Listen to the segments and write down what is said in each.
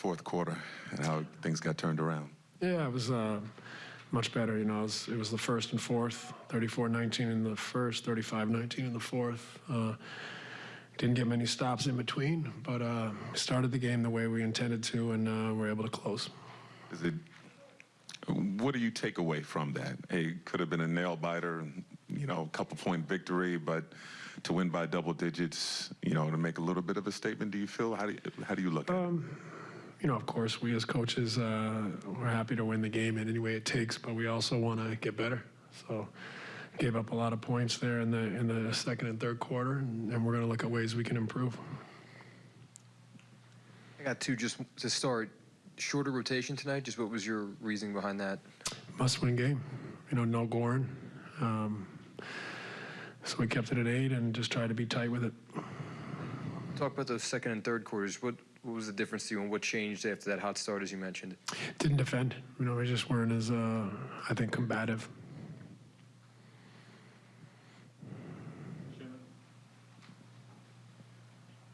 fourth quarter and how things got turned around. Yeah, it was uh, much better. You know, it was, it was the first and fourth, 34-19 in the first, 35-19 in the fourth. Uh, didn't get many stops in between, but uh, started the game the way we intended to, and uh, were able to close. Is it? What do you take away from that? It could have been a nail biter, you know, a couple point victory, but to win by double digits, you know, to make a little bit of a statement. Do you feel? How do you, how do you look at it? You know, of course, we as coaches, uh, we're happy to win the game in any way it takes, but we also want to get better. So, gave up a lot of points there in the in the second and third quarter, and, and we're going to look at ways we can improve. I got two just to start. Shorter rotation tonight. Just what was your reasoning behind that? Must-win game. You know, no Goran. Um, so we kept it at eight and just tried to be tight with it. Talk about those second and third quarters. What what was the difference to you, and what changed after that hot start, as you mentioned? Didn't defend. You know, we just weren't as, uh, I think, combative.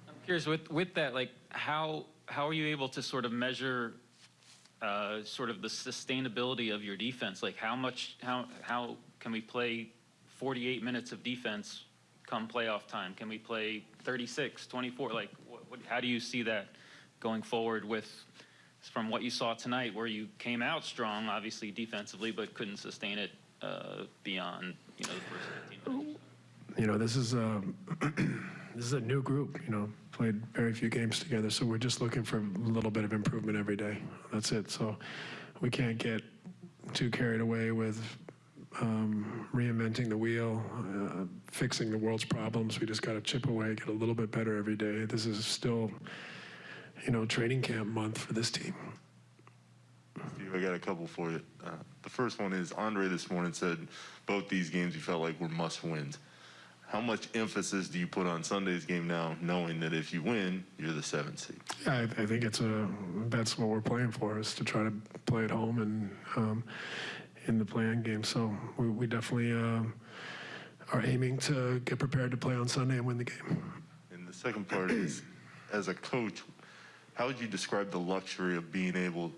I'm curious with with that, like how how are you able to sort of measure uh, sort of the sustainability of your defense? Like how much how how can we play 48 minutes of defense come playoff time? Can we play 36, 24? Like what, what, how do you see that going forward with from what you saw tonight, where you came out strong, obviously defensively, but couldn't sustain it uh, beyond you know the first 15 minutes? You know, this is a this is a new group. You know, played very few games together, so we're just looking for a little bit of improvement every day. That's it. So we can't get too carried away with um, reinventing the wheel, uh, fixing the world's problems. We just got to chip away, get a little bit better every day. This is still, you know, training camp month for this team. Steve, I got a couple for you. Uh, the first one is Andre this morning said both these games you felt like were must wins. How much emphasis do you put on Sunday's game now, knowing that if you win, you're the seventh seed? Yeah, I, I think it's a that's what we're play-in for is to try to play at home and um, in the playing game. So we, we definitely uh, are aiming to get prepared to play on Sunday and win the game. And the second part is, as a coach, how would you describe the luxury of being able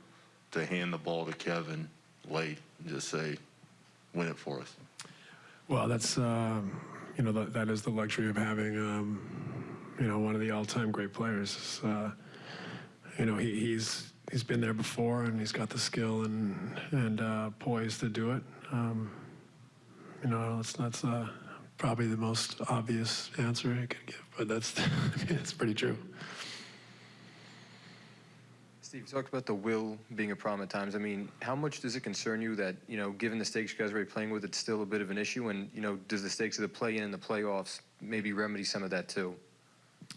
to hand the ball to Kevin late and just say, win it for us? Well, that's um, you know that, that is the luxury of having um, you know one of the all-time great players. Uh, you know he, he's he's been there before and he's got the skill and and uh, poise to do it. Um, you know that's that's uh, probably the most obvious answer I could give, but that's it's pretty true. Steve, you talked about the will being a problem at times. I mean, how much does it concern you that, you know, given the stakes you guys are playing with, it's still a bit of an issue? And, you know, does the stakes of the play-in and the playoffs maybe remedy some of that too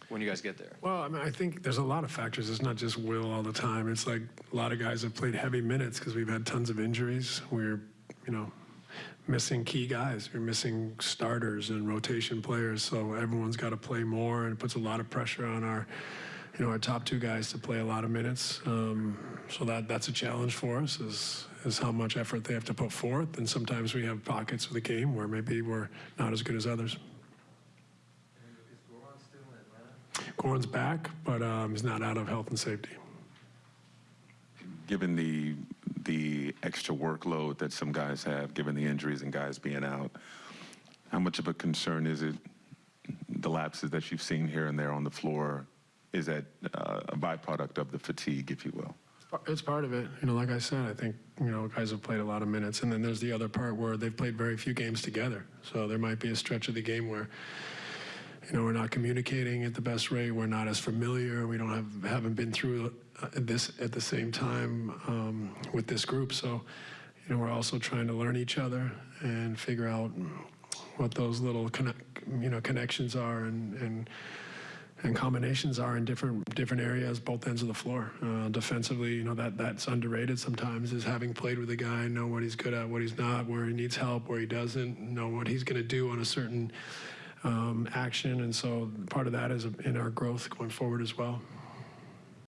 when you guys get there? Well, I mean, I think there's a lot of factors. It's not just will all the time. It's like a lot of guys have played heavy minutes because we've had tons of injuries. We're, you know, missing key guys. We're missing starters and rotation players. So everyone's got to play more, and it puts a lot of pressure on our you know, our top two guys to play a lot of minutes. Um, so that that's a challenge for us is is how much effort they have to put forth. And sometimes we have pockets of the game where maybe we're not as good as others. Goran's back, but um, he's not out of health and safety. Given the the extra workload that some guys have, given the injuries and guys being out, how much of a concern is it the lapses that you've seen here and there on the floor is that uh, a byproduct of the fatigue, if you will? It's part of it. You know, like I said, I think, you know, guys have played a lot of minutes. And then there's the other part where they've played very few games together. So there might be a stretch of the game where, you know, we're not communicating at the best rate. We're not as familiar. We don't have, haven't been through uh, this at the same time um, with this group. So, you know, we're also trying to learn each other and figure out what those little, you know, connections are and, and and combinations are in different different areas, both ends of the floor. Uh, defensively, you know that that's underrated sometimes is having played with a guy, know what he's good at, what he's not, where he needs help, where he doesn't, know what he's going to do on a certain um, action, and so part of that is in our growth going forward as well.